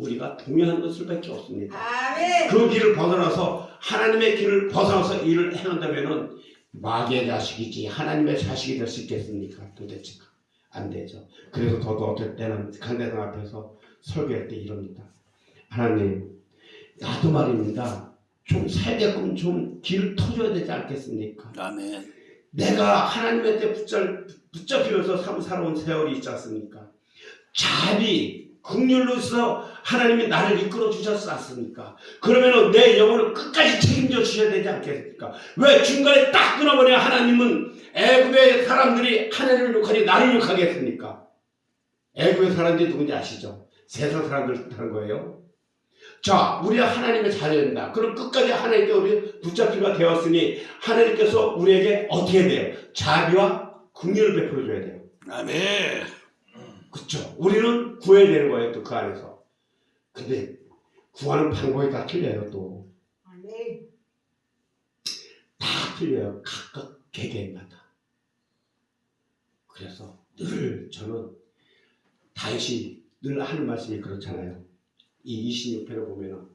우리가 동의하는 수밖에 없습니다. 아멘. 그 길을 벗어나서 하나님의 길을 벗어나서 일을 행한다면은 마귀의 자식이지 하나님의 자식이 될 수 있겠습니까? 도대체가 안 되죠. 그래서 저도 어떨 때는 강대상 앞에서 설교할 때 이럽니다. 하나님, 나도 말입니다. 좀 살게끔 좀 길을 터줘야 되지 않겠습니까? 아멘. 내가 하나님한테 붙잡, 붙잡히면서 삶 살아온 세월이 있지 않습니까? 자비, 국률로서 하나님이 나를 이끌어 주셨지 않습니까? 그러면은 내 영혼을 끝까지 책임져 주셔야 되지 않겠습니까? 왜 중간에 딱 끊어버려 하나님은 애굽의 사람들이 하나님을 욕하니 나를 욕하겠습니까? 애굽의 사람들이 누군지 아시죠? 세상 사람들 뜻하는 거예요. 자, 우리가 하나님의 자녀입니다. 그럼 끝까지 하나님께 우리 붙잡히가 되었으니 하나님께서 우리에게 어떻게 돼요? 자비와 국률을 베풀어 줘야 돼요. 아멘. 그렇죠. 우리는 구해야 되는 거예요. 또 그 안에서. 근데 구하는 방법이 다 틀려요. 또. 아멘. 다 틀려요. 각각 개개인마다. 그래서 늘 저는 다시 늘 하는 말씀이 그렇잖아요. 이 26편을 보면은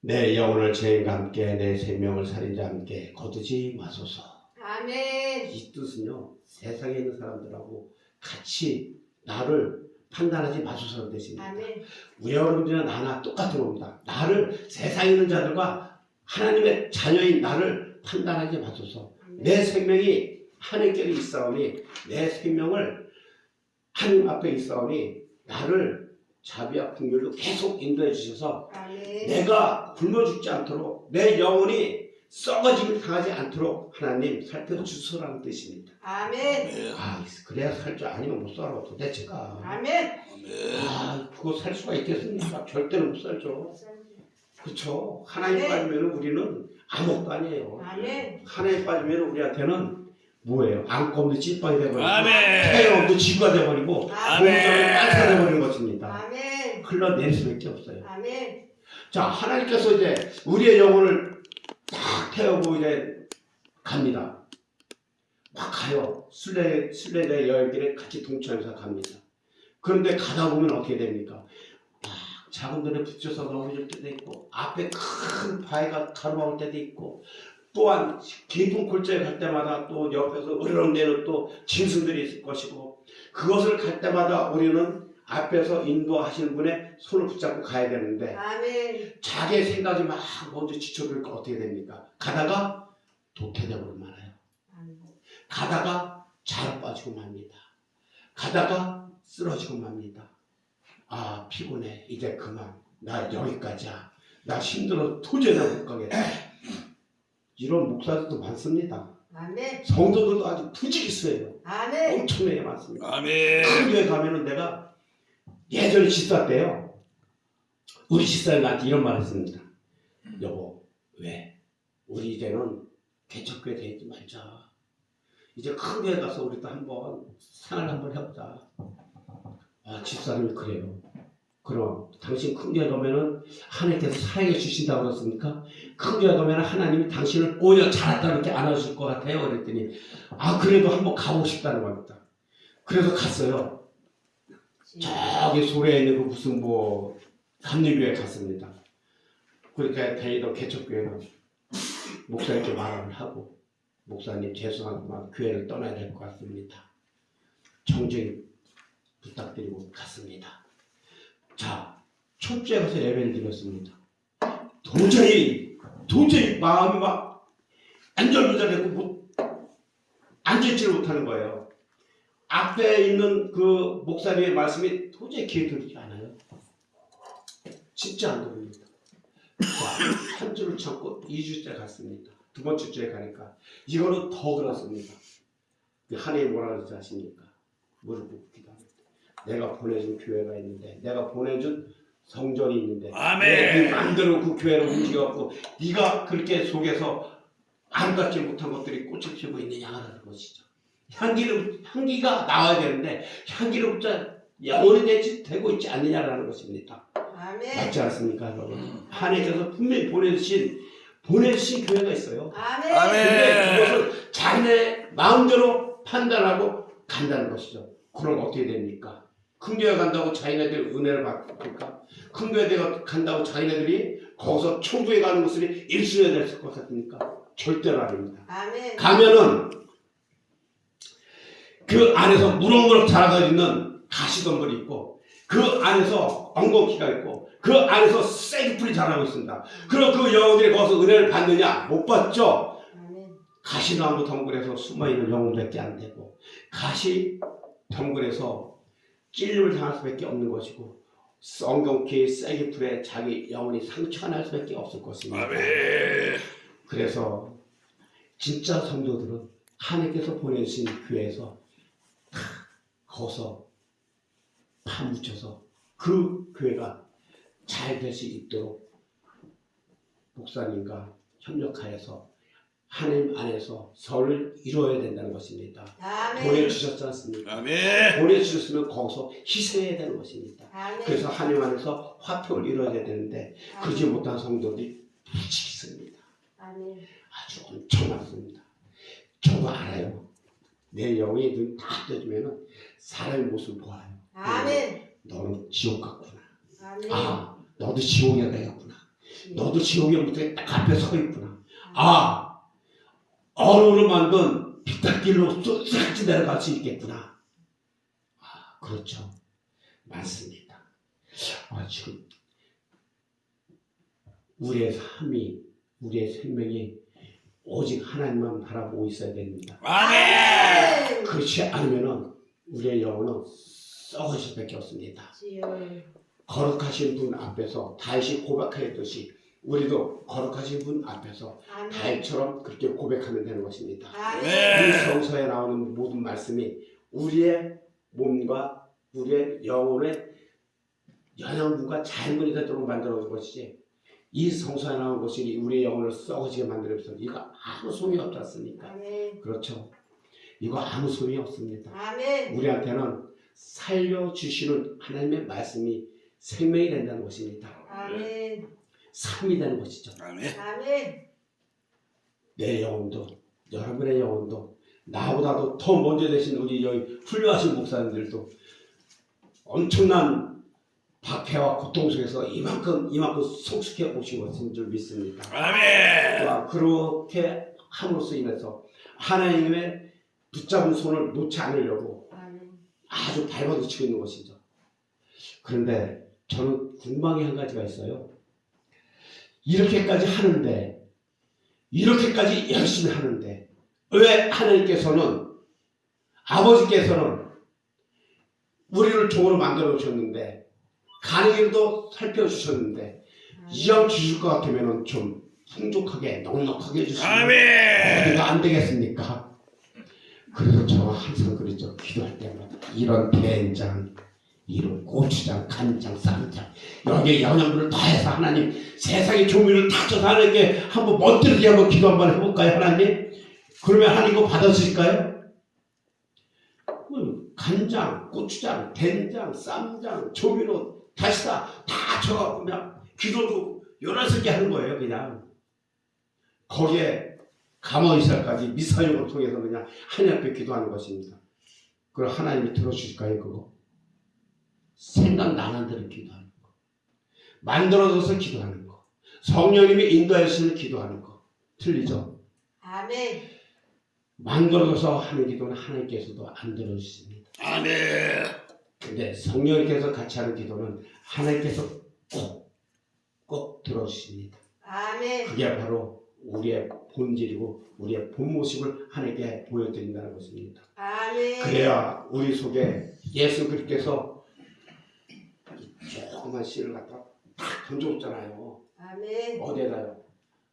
내 영혼을 죄인과 함께 내 생명을 살인자 함께 거두지 마소서. 아멘. 이 뜻은요 세상에 있는 사람들하고 같이 나를 판단하지 마소서는 뜻입니다. 아멘. 우리 여러분들이나 나나 똑같은 겁니다. 나를 세상에 있는 자들과 하나님의 자녀인 나를 판단하지 마소서. 내 생명이 하나님께 있사오니 내 생명을 하나님 앞에 있사오니 나를 자비와 긍휼로 계속 인도해 주셔서 아멘. 내가 굶어 죽지 않도록 내 영혼이 썩어짐을 당하지 않도록 하나님 살펴주소라는 뜻입니다. 아멘. 아 그래야 살 줄 아니면 못 살아 도대체가 아멘. 아멘. 아 그거 살 수가 있겠습니까? 절대로 못 살죠. 그렇죠. 하나님 빠지면 우리는 아무것도 아니에요. 아멘. 하나님 빠지면 우리한테는 뭐예요? 안고 없는 찐빵이 돼버리고 아멘. 태양 없는 지구가 돼버리고 아멘. 공정은 빤사 돼버리는 것입니다. 아멘. 흘러낼 수밖에 없어요. 아멘. 자 하나님께서 이제 우리의 영혼을 딱 태우고 이제 갑니다. 막 가요. 순례 순례자의 여행길에 같이 동참해서 갑니다. 그런데 가다 보면 어떻게 됩니까? 막 작은 돈에 붙여서 넘어질 때도 있고 앞에 큰 바위가 가로막을 때도 있고 또한 깊은 골짜기 갈 때마다 또 옆에서 으르렁대는 또 짐승들이 있을 것이고 그것을 갈 때마다 우리는 앞에서 인도하시는 분의 손을 붙잡고 가야 되는데 아멘. 자기의 생각이 막 먼저 지쳐버리니까 어떻게 됩니까? 가다가 도태되고 말아요. 가다가 잘 빠지고 맙니다. 가다가 쓰러지고 맙니다. 아 피곤해 이제 그만 나 여기까지야. 나 힘들어 도저히 나못 가겠다. 이런 목사들도 많습니다. 아멘. 성도들도 아주 부지기수예요. 아멘. 엄청나게 많습니다. 아멘. 큰 교회 가면은 내가 예전에 집사 때요. 우리 집사님 나한테 이런 말 했습니다. 여보, 왜? 우리 이제는 개척교회 되지 말자. 이제 큰 교회 가서 우리도 한번 생활 한번 해보자. 아, 집사님이 그래요. 그럼 당신 큰 교회 가면은 하나님께서 사랑해 주신다고 그랬습니까? 큰 교회 가면은 하나님이 당신을 오히려 잘했다 이렇게 안아줄 것 같아요. 그랬더니 아 그래도 한번 가보고 싶다는 겁니다. 그래서 갔어요. 저기 소래에 있는 그 무슨 뭐 감리교회 갔습니다. 그렇게 다니던 개척교회는 목사님께 말을 하고 목사님 죄송하지만 교회를 떠나야 될 것 같습니다. 정정히 부탁드리고 갔습니다. 자, 첫째 가서 예배를 드렸습니다. 도저히 도저히 마음이 막 안절부절되고 못 앉아있지를 못하는 거예요. 앞에 있는 그 목사님의 말씀이 도저히 귀에 들리지 않아요. 진짜 안 들립니다. 자, 한 주를 참고 2주째 갔습니다. 두 번째 주에 가니까 이거는 더 그렇습니다. 하나님 뭐라 그러지 아십니까? 무릎 꿇고 기도합니다. 내가 보내준 교회가 있는데 내가 보내준 성전이 있는데 아멘. 네 마음대로 그 교회를 움직여갖고 네가 그렇게 속에서 아름답지 못한 것들이 꽃을 피우고 있느냐라는 것이죠. 향기를 향기가 나와야 되는데 향기로부터 영원히 되지, 되고 있지 않느냐라는 것입니다. 아멘. 맞지 않습니까, 여러분? 하나님께서 분명히 보내주신 보내주신 교회가 있어요. 아멘. 아멘. 근데 그것을 자기네 마음대로 판단하고 간다는 것이죠. 그럼 어떻게 됩니까? 큰 교회 간다고 자기네들 은혜를 받을까? 큰 교회 간다고 자기네들이 거기서 천국에 가는 것을 일순위에 될것 같습니까? 절대로 아닙니다. 아멘. 가면은 그 안에서 무럭무럭 자라가 있는 가시덤불이 있고 그 안에서 엉겅퀴가 있고 그 안에서 생풀이 자라고 있습니다. 그럼 그 영혼들이 거기서 은혜를 받느냐? 못 받죠? 가시나무 덩굴에서 숨어있는 영혼밖에 안 되고 가시 덩굴에서 찔림을 당할 수밖에 없는 것이고 엉겅퀴 쐐기풀에 자기 영혼이 상처날 수밖에 없을 것입니다. 아멘. 그래서 진짜 성도들은 하나님께서 보내주신 교회에서 다 거서 파묻혀서 그 교회가 잘 될 수 있도록 목사님과 협력하여서 하나님 안에서 설을 이루어야 된다는 것입니다. 아멘. 보내주셨지 않습니까? 아멘. 보내주셨으면 거기서 희생해야 되는 것입니다. 아멘. 그래서 하나님 안에서 화평을 이루어야 되는데 그러지. 못한 성도들이 무지 있습니다. 아주 엄청 많습니다. 저도 알아요. 내 영의 눈다 떠지면은 사람의 모습을 보아요. 아멘. 너는 지옥 같구나. 아멘. 아, 너도 지옥에 가겠구나. 너도 지옥의 무대 딱 앞에 서 있구나. 아, 얼음으로 만든 비탈길로 쏙쏙 내려갈 수 있겠구나. 아, 그렇죠. 맞습니다. 아, 지금 우리의 삶이, 우리의 생명이 오직 하나님만 바라보고 있어야 됩니다. 아멘. 그렇지 않으면은 우리의 영혼은 썩을 수밖에 없습니다. 거룩하신 분 앞에서 다윗이 고백하였듯이 우리도 거룩하신 분 앞에서. 다윗처럼 그렇게 고백하면 되는 것입니다. 이 성서에 나오는 모든 말씀이 우리의 몸과 우리의 영혼의 영양분과 잘문이 되도록 만들어준 것이지 이 성서에 나오는 것이 우리의 영혼을 썩어지게 만들어서 이거 아무 소용이 없지 않습니까? 아멘. 그렇죠. 이거 아무 소용이 없습니다. 아멘. 우리한테는 살려주시는 하나님의 말씀이 생명이 된다는 것입니다. 아멘. 삶이 되는 것이죠. 아멘. 내 영혼도 여러분의 영혼도 나보다도 더 먼저 되신 우리 여기 훌륭하신 목사님들도 엄청난 박해와 고통 속에서 이만큼 이만큼 성숙해 오신 것인 줄 믿습니다. 아멘. 와, 그렇게 함으로써 인해서 하나님의 붙잡은 손을 놓지 않으려고. 아주 밟아붙이고 있는 것이죠. 그런데 저는 궁금한 게한 가지가 있어요. 이렇게까지 하는데, 이렇게까지 열심히 하는데, 왜 하나님께서는, 아버지께서는 우리를 종으로 만들어 주셨는데, 가는 길도 살펴주셨는데, 이왕 주실 것 같으면 좀 풍족하게, 넉넉하게 해주시면 아멘. 어디가 안 되겠습니까? 그래서 저 항상 그랬죠. 기도할 때마다 이런 된장, 이런 고추장, 간장, 쌈장 여기에 영양분을 더해서 하나님 세상의 조미를 다 줘서 하나님께 한번 멋들게 한번 기도 한번 해볼까요, 하나님? 그러면 하나님 이거 받아주실까요? 음, 간장, 고추장, 된장, 쌈장, 조미료 다시 다다 줘갖고 그냥 기도도 열여섯 개 하는 거예요, 그냥. 거기에 감언이살까지 미사용을 통해서 그냥 하나님 앞에 기도하는 것입니다. 그럼 하나님이 들어주실까요, 그거? 생각나는 대로 기도하는 거. 만들어져서 기도하는 거. 성령님이 인도해 주시는 기도하는 거. 틀리죠? 아멘. 만들어져서 하는 기도는 하나님께서도 안 들어주십니다. 아멘. 근데 성령님께서 같이 하는 기도는 하나님께서 꼭, 꼭 들어주십니다. 아멘. 그게 바로 우리의 본질이고 우리의 본 모습을 하나님께 보여드린다는 것입니다. 아멘. 그래야 우리 속에 예수 그리스도께서 조그만 씨를 갖다 탁 던져줬잖아요. 아멘. 어디에다요?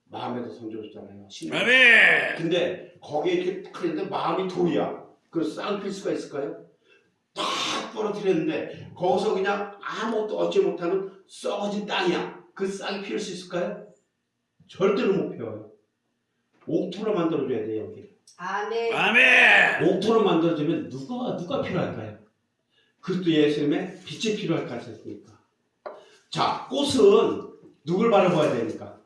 마음에도 던져줬잖아요. 씨. 아멘. 근데 거기에 이렇게 탁 했는데 마음이 돌이야. 그래서 쌍필 수가 있을까요? 딱 떨어뜨렸는데 거기서 그냥 아무것도 얻지 못하는 썩어진 땅이야. 그 쌍이 피울 수 있을까요? 절대로 못 피워요. 옥토로 만들어줘야 돼요 여기. 아멘. 아멘. 옥토로 만들어주면 누가 누가 필요할까요? 그리스도 예수님의 빛이 필요할 것 같습니까? 자, 꽃은 누굴 바라봐야 됩니까?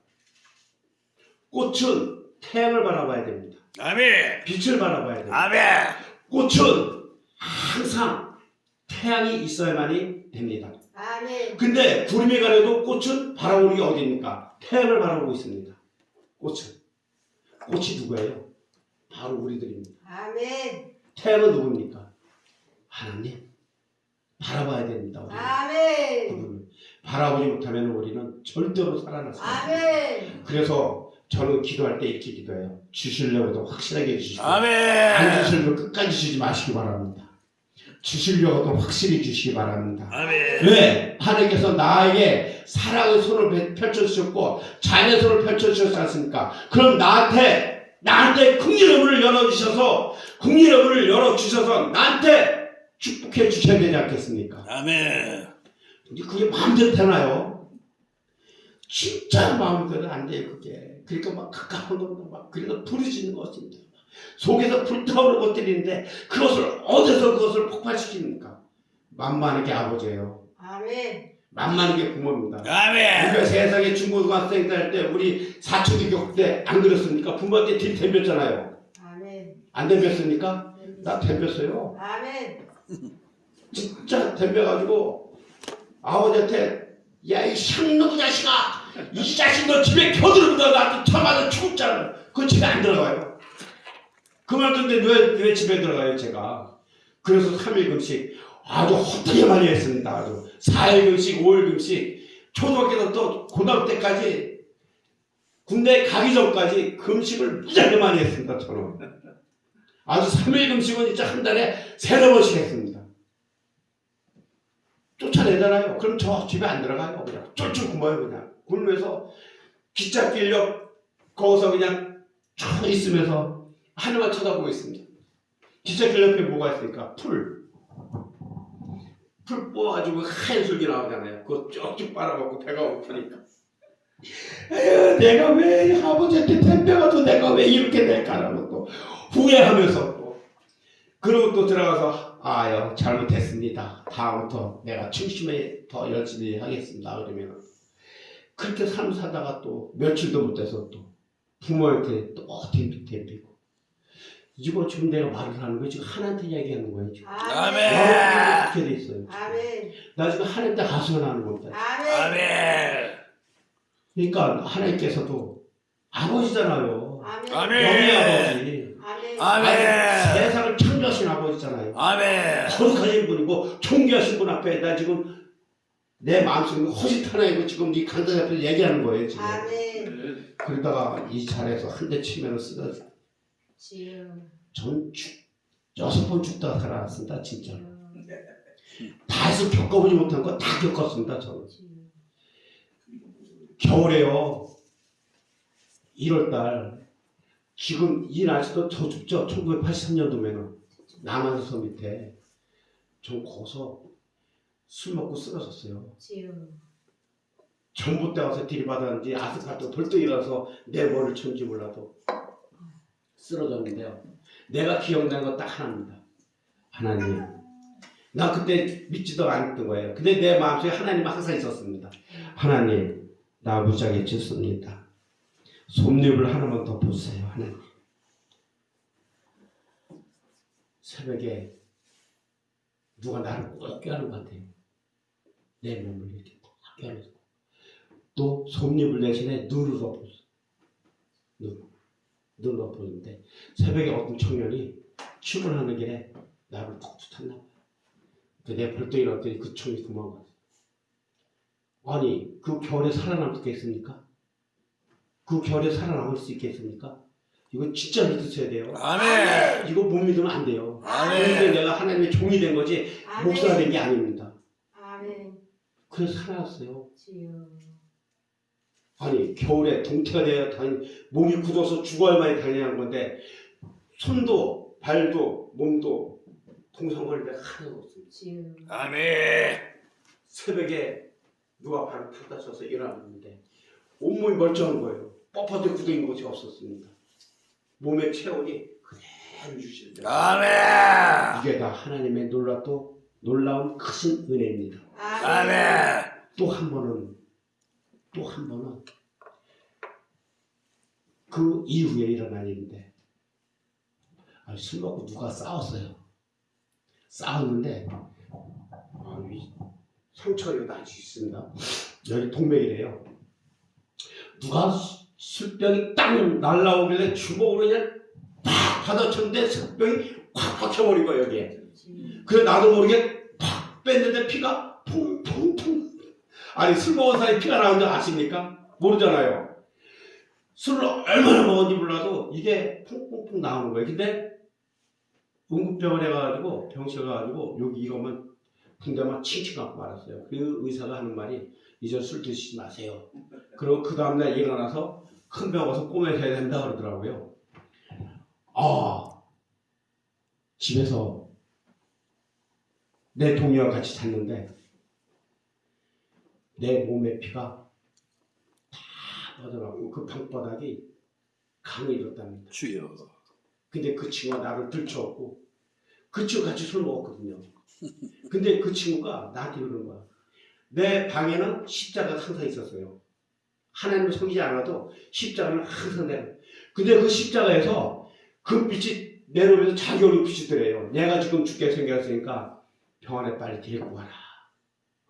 꽃은 태양을 바라봐야 됩니다. 아멘. 빛을 바라봐야 됩니다. 아멘. 꽃은 항상 태양이 있어야만이 됩니다. 아멘. 근데 구름이 가려도 꽃은 바라보는 게 어디입니까? 태양을 바라보고 있습니다. 꽃은. 꽃이 누구예요? 바로 우리들입니다. 아멘. 태양은 누굽니까? 하나님. 바라봐야 됩니다. 우리는. 아멘. 바라보지 못하면 우리는 절대로 살아날 수 없습니다. 아멘. 그래서 저는 기도할 때 이렇게 기도해요. 주시려고도 확실하게 주시고 안 아멘. 주시려고 끝까지 주지 마시기 바랍니다. 주시려고도 확실히 주시기 바랍니다. 아멘. 왜? 하나님께서 나에게 사랑의 손을 펼- 펼쳐주셨고 자녀의 손을 펼쳐주셨지 않습니까? 그럼 나한테 나한테 국민의 문을 열어주셔서 국민의 문을 열어주셔서 나한테 축복해 주셔야 되지 않겠습니까? 아멘. 근데 그게 마음대로 되나요? 진짜 마음대로 안 돼요 그게 그러니까 막 가까운 놈도 막 그래서 부르짖는 것입니다 속에서 불타오르는 것들인데 그것을 어디서 그것을 폭발시킵니까? 만만하게 아버지예요 아멘. 만만하게 부모입니다 아멘. 우리가 세상에 중고등학생 때할때 우리 사춘기 겪을 때안 그랬습니까? 부모한테 딜 덤볐잖아요 아멘. 안 덤볐습니까? 나 덤볐어요 아멘. 진짜 덤벼가지고 아버지한테 야 이 샹놈 자식아 이 자식 너 집에 겨들은다 나한테 처맞아 죽었잖아 그 집에 안 들어가요 그말 듣는데 왜, 왜 집에 들어가요 제가 그래서 3일 금식 아주 헛되게 많이 했습니다 아주 4일 금식 5일 금식 초등학교 또 고등학교 때까지 군대 가기 전까지 금식을 무지하게 많이 했습니다 저는 아주 3일 금식은 진짜 한 달에 세네 번씩 했습니다 쫓아내잖아요. 그럼 저 집에 안 들어가요. 그냥 쫄쫄 굶어요. 그냥 굶으면서 기찻길 옆 거기서 그냥 쭉 있으면서 하늘만 쳐다보고 있습니다. 기찻길 옆에 뭐가 있습니까? 풀. 풀 뽑아가지고 하얀 줄기 나오잖아요. 그거 쭉쭉 빨아먹고 배가 고프니까. 에휴, 내가 왜 아버지한테 덤벼가지고 내가 왜 이렇게 될까라고 또 후회하면서 또 그러고 또 들어가서 아유 잘못했습니다. 다음부터 내가 충심에 더 열심히 하겠습니다. 그러면 그렇게 삶 사다가 또 며칠도 못 돼서 또 부모한테 또 댐비고 이거 지금 내가 말을 하는 거예요. 지금 하나한테 이야기하는 거예요. 지금. 아멘. 아멘. 그렇게 돼 있어요. 아멘. 나 지금 하나님한테 하소연하는 겁니다. 아멘. 아멘. 그러니까 하나님께서도 아버지잖아요. 아멘. 아버지. 아멘. 아멘. 세상을 창조하신 아버지잖아요. 아멘. 거룩하신 분이고 존귀하신 분 앞에 나 지금 내 마음속에 허짓 하나이고 지금 네 강단 앞에서 얘기하는 거예요 지금 아멘. 그러다가 이 자리에서 한 대 치면 쓰러져 지유. 전 죽, 여섯 번 죽다가 살아났습니다 진짜. 지유. 다 해서 겪어보지 못한 거 다 겪었습니다 저는. 겨울에요. 1월달. 지금 이 날씨도 더 춥죠? 1983년도면은. 남한섬 밑에. 전 거기서 술 먹고 쓰러졌어요. 지유. 전봇대 와서 들이받았는지 아스팔트 벌떡 일어나서 내 머리를 쳤는지 몰라도 쓰러졌는데요. 내가 기억나는 건딱 하나입니다. 하나님. 나 그때 믿지도 않았던 거예요. 근데 내 마음속에 하나님 항상 있었습니다. 하나님, 나 무지하게 짓습니다. 솜잎을 하나만 더 보세요, 하나님. 새벽에 누가 나를 꼭 껴안은 것 같아요. 내 몸을 이렇게 꽉 껴안아서. 또 솜잎을 대신에 눈을 덮었어. 눈. 눈을 덮었는데 새벽에 어떤 청년이 출근하는 길에 나를 툭 쳤나 봐요. 근데 내가 벌떡 일어났더니 그 총이 도망갔어. 아니 그 겨울에 살아남을 수 있겠습니까? 그 겨울에 살아남을 수 있겠습니까? 이거 진짜 믿으셔야 돼요. 아멘. 이거 못 믿으면 안 돼요. 아멘. 근데 내가 하나님의 종이 된 거지 목사가 된 게 아닙니다. 아멘. 그래서 살아났어요. 지유. 아니 겨울에 동태가 되어 다니 몸이 굳어서 죽어야 만이 다니는 건데 손도 발도 몸도 동성거리는데 하나도 없습니다. 아멘. 새벽에 누가 발을 탁 다쳐서 일어났는데 온몸이 멀쩡한 거예요. 뻣뻣하게 굳어있는 것이 없었습니다. 몸의 체온이 그대로 유지돼요. 아멘. 이게 다 하나님의 놀랍도 놀라운 크신 은혜입니다. 아멘. 또 한 번은 또 한 번은 그 이후에 일어난 일인데 아, 술 먹고 누가 싸웠어요. 싸웠는데 이 상처가 여기 아직 있습니다. 여기 동맥이래요. 누가 수- 술병이 땅 날라오길래 주먹으로 그냥 팍 받아쳤는데 술병이 콱 박혀버린 거예요 여기에. 그래서 나도 모르게 팍 뺐는데 피가 퐁퐁퐁. 아니 술 먹은 사람이 피가 나오는 줄 아십니까? 모르잖아요. 술을 얼마나 먹었는지 몰라도 이게 퐁퐁퐁 나오는 거예요. 근데 응급병원에 가가지고 병실 가가지고 여기 이거만 붕대만 칭칭 갖고 말았어요. 그 의사가 하는 말이 이제 술 드시지 마세요. 그리고 그 다음날 일어나서 큰병 가서 꼬매서 해야 된다 그러더라고요. 아 집에서 내 동료와 같이 잤는데 내 몸의 피가 다 빠져나고 그 방바닥이 강이 일었답니다. 주여. 근데 그 친구가 나를 들쳐왔고 그 친구 같이 술 먹었거든요. 근데 그 친구가 나한테 그러는 거야. 내 방에는 십자가가 항상 있었어요. 하나님을 섬기지 않아도 십자가는 항상 내가. 근데 그 십자가에서 그 빛이 내려오면서 자기 얼굴 비치더래요. 내가 지금 죽게 생겼으니까 병원에 빨리 데리고 가라.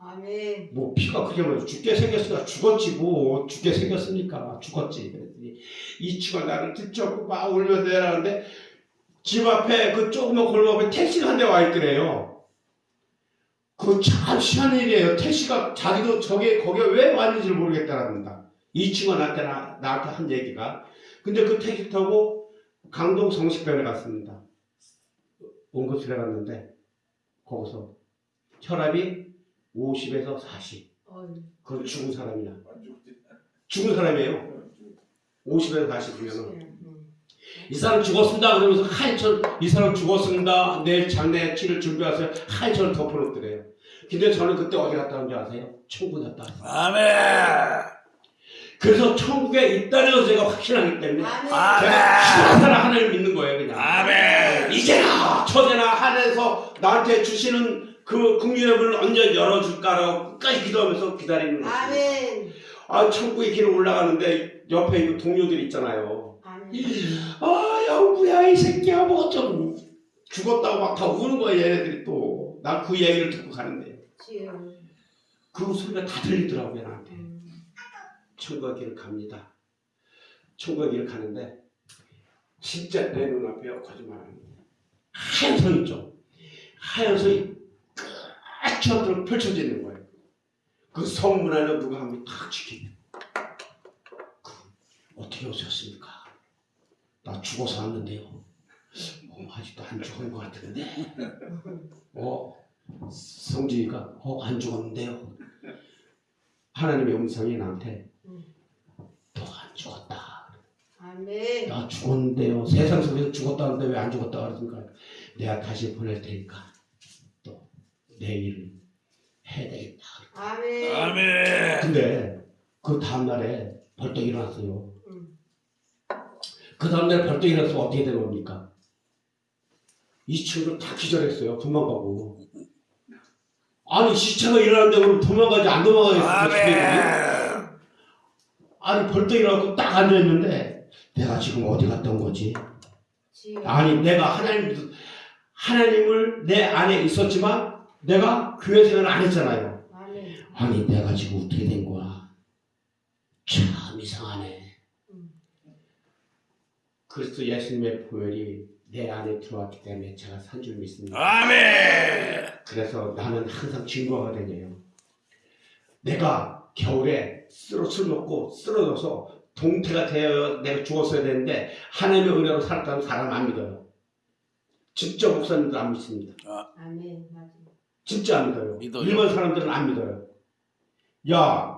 아멘. 뭐 피가 그게 뭐야 죽게 생겼으니까 죽었지 뭐. 죽게 생겼으니까 죽었지. 그랬더니 이 친구가 나를 들쳐갖고 막 울면서 내라는데 집 앞에 그 조그만 골목에 택시가 한 대 와 있더래요. 그참 희한한 일이에요. 택시가 자기도 저게 거기에 왜 왔는지 모르겠다랍니다. 이 친구가 나한테, 나, 나한테 한 얘기가. 근데 그 택시 타고 강동 성식병원에 갔습니다. 응급실에 갔는데 거기서 혈압이 50에서 40. 어이. 그건 죽은 사람이야. 죽은 사람이에요. 50에서 40이면. 음. 이 사람 죽었습니다. 그러면서 하얀철, 이 사람 죽었습니다. 내일 장례치를 준비하세요. 하얀철을 덮어놓더래요. 근데 저는 그때 어디 갔다 온 줄 아세요? 천국 갔다 왔어요. 아멘. 그래서 천국에 있다는 걸 제가 확신하기 때문에 아멘. 제가 하나님 하나님 믿는 거예요, 그냥. 아멘. 이제나 저제나 하늘에서 나한테 주시는 그 국민의 문을 언제 열어줄까라고 끝까지 기도하면서 기다리는 거예요. 아멘. 아, 천국에 길을 올라가는데 옆에 이 동료들 있잖아요. 아멘. 아, 영구야, 이 새끼야, 뭐 좀 죽었다고 막 다 우는 거야, 얘네들이 또. 나그 얘기를 듣고 가는데. 그 소리가 다 들리더라고요, 나한테. 음. 천국의 길을 갑니다. 천국의 길을 가는데, 진짜 내 눈앞에 거짓말 하는 거예요. 하얀 선 있죠? 하얀 선이 끝처럼 펼쳐지는 거예요. 그 성문 안에 누가 한명탁 지키고. 그, 어떻게 오셨습니까? 나 죽어서 왔는데요. 어, 아직도 안 죽은 것 같은데. 어, 성지가, 어, 안 죽었는데요. 하나님의 음성이 나한테, 너 안 죽었다. 아멘. 나 죽었는데요. 세상 속에서 죽었다는데 왜 안 죽었다 그러니까 내가 다시 보낼 테니까 또 내 일을 해야 되겠다. 아멘. 아멘. 근데 그 다음날에 벌떡 일어났어요. 음. 그 다음날에 벌떡 일어나서 어떻게 된 겁니까? 이 친구를 다 기절했어요. 도망가고. 아니 시체가 일어났는데 그럼 도망가지 안 도망가겠어요? 아멘. 아니 벌떡 일어나고 딱 앉아있는데 내가 지금 어디 갔다 온 거지? 지금. 아니 내가 하나님 하나님을 내 안에 있었지만 내가 교회 생활을 안 했잖아요. 아니 내가 지금 어떻게 된 거야? 참 이상하네. 음. 그리스도 예수님의 보혈이 내 안에 들어왔기 때문에 제가 산 줄 믿습니다. 아멘. 그래서 나는 항상 증거가 되네요. 내가 겨울에 쓰러 술 먹고 쓰러져서 동태가 되어 내가 죽었어야 되는데 하나님의 은혜로 살았다는 사람 안 믿어요. 진짜 목사님들 안 믿습니다. 아멘. 맞아. 진짜 안 믿어요. 믿어요. 일본 사람들은 안 믿어요. 야,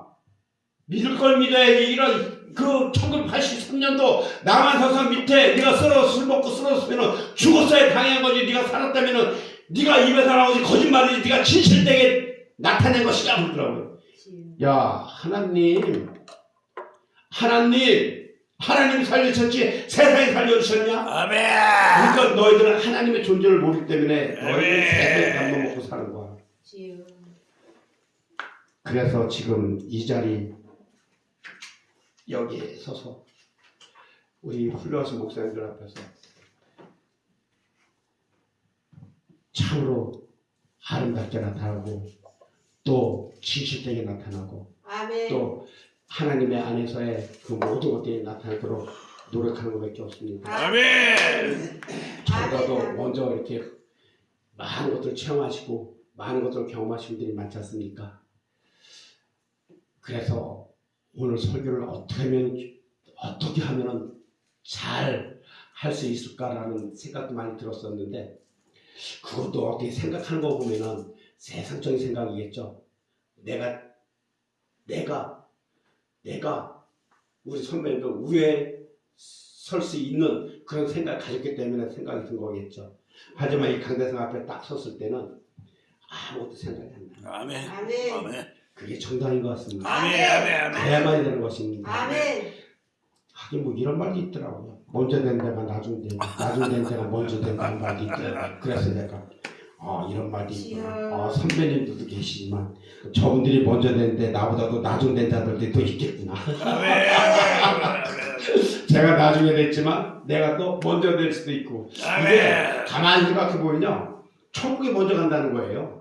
믿을 걸 믿어야지. 이런 그 1983년도 남한사상 밑에 네가 쓰러 술 먹고 쓰러졌으면 죽었어야 당한 거지. 네가 살았다면은 네가 입에서 나오지 거짓말이지. 네가 진실되게 나타낸 것이다 그러더라고요. 야, 하나님, 하나님, 하나님 살려주셨지 세상에 살려주셨냐? 아멘. 그러니까 너희들은 하나님의 존재를 모르기 때문에 너희들은 아멘. 세상에 밥만 먹고 사는 거야. 그래서 지금 이 자리 여기에 서서 우리 훌륭하신 목사님들 앞에서 참으로 아름답게 나타나고 또 진실되게 나타나고 아멘. 또 하나님의 안에서의 그 모든 것들이 나타나도록 노력하는 것밖에 없습니다. 아멘. 저보다도. 먼저 이렇게 많은 것들을 체험하시고 많은 것들을 경험하신 분들이 많지 않습니까? 그래서 오늘 설교를 어떻게 하면 어떻게 하면은 잘 할 수 있을까라는 생각도 많이 들었었는데 그것도 어떻게 생각하는 거 보면은 세상적인 생각이겠죠. 내가 내가 내가 우리 선배님도 위에 설 수 있는 그런 생각을 가졌기 때문에 생각이 든 거겠죠. 하지만 이 강대상 앞에 딱 섰을 때는 아무것도 생각이 안 나요. 아멘. 아멘. 아멘. 그게 정답인 것 같습니다. 아멘. 아멘. 아멘. 그래야만이 되는 것입니다. 아멘. 하긴 뭐 이런 말도 있더라고요. 먼저 된 데가 나중 된, 나중 된 데가 먼저 된다는 말도 있더라고요. 그래서 내가 아 이런 말도 있구나. 아, 선배님들도 계시지만 저분들이 먼저 된데 나보다도 나중 된 자들도 또 있겠구나. 아멘. 제가 나중에 됐지만 내가 또 먼저 될 수도 있고 이게 아멘. 가만히 생각해 보면요 천국에 먼저 간다는 거예요.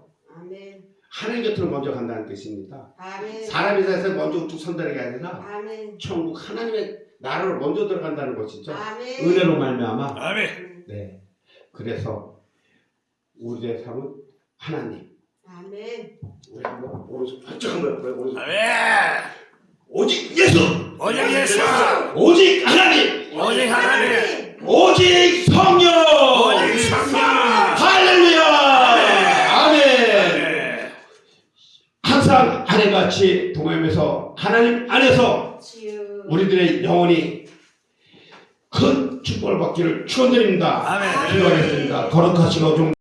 하나님 곁으로 먼저 간다는 뜻입니다 아멘. 사람이 세상에 먼저 우뚝 선다는 게 아니라 아멘. 천국 하나님의 나라로 먼저 들어간다는 것이죠 아멘. 은혜로 말미암아 아멘. 네 그래서 우리의 삶은 하나님 아멘. 우리 한번 오른손 반짝 한번 해볼까요? 오른손 아멘. 오직 예수 오직 예수. 오직 하나님 오직 하나님. 오직 성령 오직 성령. 할렐루야 아멘 아멘. 항상 아내 같이 동행하면서 하나님 안에서. 우리들의 영혼이 큰 축복을 받기를 축원드립니다. 기도하겠습니다. 거룩하시고 좀